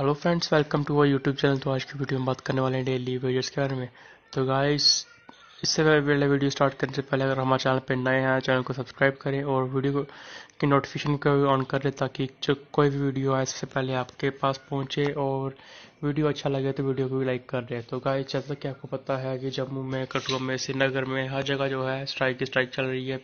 Hello friends welcome to our YouTube channel तो आज की वीडियो में बात करने वाले हैं डेली वीडियोस के बारे में। तो गाइस इससे पहले वीडियो स्टार्ट करने से पहले अगर हमारे चैनल पर नए हैं चैनल को सब्सक्राइब करें और वीडियो को की नोटिफिकेशन को ऑन कर ताकि जो कोई भी वीडियो आए इससे पहले आपके पास पहुँचे और वीडियो अच्छा लगे तो वीडियो को भी लाइक कर दें तो गाइस जैसा कि आपको पता है कि जम्मू में, कठुआ में, श्रीनगर में हर जगह जो है स्ट्राइक स्ट्राइक चल रही है।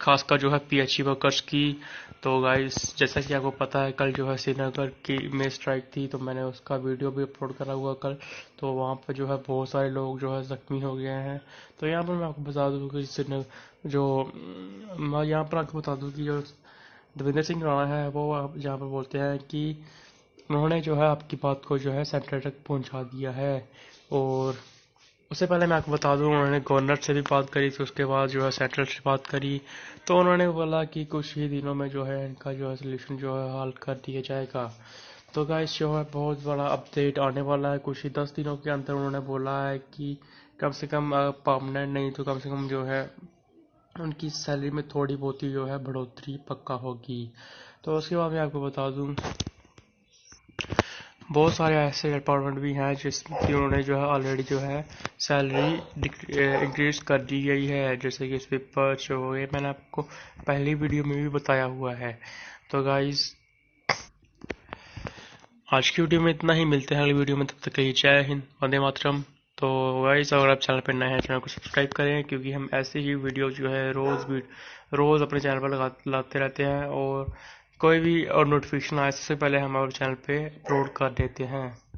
खासकर जो है पीएचई वर्कर्स की। तो गाइस जैसा कि आपको पता है, कल जो है श्रीनगर की में स्ट्राइक थी तो मैंने उसका वीडियो भी अपलोड करा हुआ कल। तो वहाँ पर जो है बहुत सारे लोग जो है जख्मी हो गए हैं। तो यहाँ पर मैं आपको बता दूँ कि श्रीनगर जो, मैं यहाँ पर आपको बता दूँ कि जो देवेंद्र सिंह राणा है, वो आप यहाँ पर बोलते हैं कि उन्होंने जो है आपकी बात को जो है सेंटर तक पहुँचा दिया है। और उससे पहले मैं आपको बता दूँ, उन्होंने गवर्नर से भी बात करी थी, उसके बाद जो है सेंट्रल से बात करी। तो उन्होंने बोला कि कुछ ही दिनों में जो है इनका जो है सोल्यूशन जो है हल कर दिया जाएगा। तो गाइस जो है बहुत बड़ा अपडेट आने वाला है। कुछ ही दस दिनों के अंदर उन्होंने बोला है कि कम से कम परमानेंट नहीं तो कम से कम जो है उनकी सैलरी में थोड़ी बहुत ही जो है बढ़ोतरी पक्का होगी। तो उसके बाद मैं आपको बता दूँ बहुत सारे ऐसे डिपार्टमेंट भी हैं जिसकी उन्होंने जो है ऑलरेडी जो है सैलरी इंक्रीज कर दी गई है। जैसे कि स्वीपर जो ये मैंने आपको पहली वीडियो में भी बताया हुआ है। तो गाइज़ आज की वीडियो में इतना ही। मिलते हैं अगली वीडियो में। तब तक के लिए जय हिंद, वंदे मातरम। तो गाइज़ अगर आप चैनल पर नए हैं, चैनल को सब्सक्राइब करें, क्योंकि हम ऐसे ही वीडियो जो है रोज़ रोज़ अपने चैनल पर लाते रहते हैं और कोई भी और नोटिफिकेशन आए, सबसे पहले हम हमारे चैनल पे अपलोड कर देते हैं।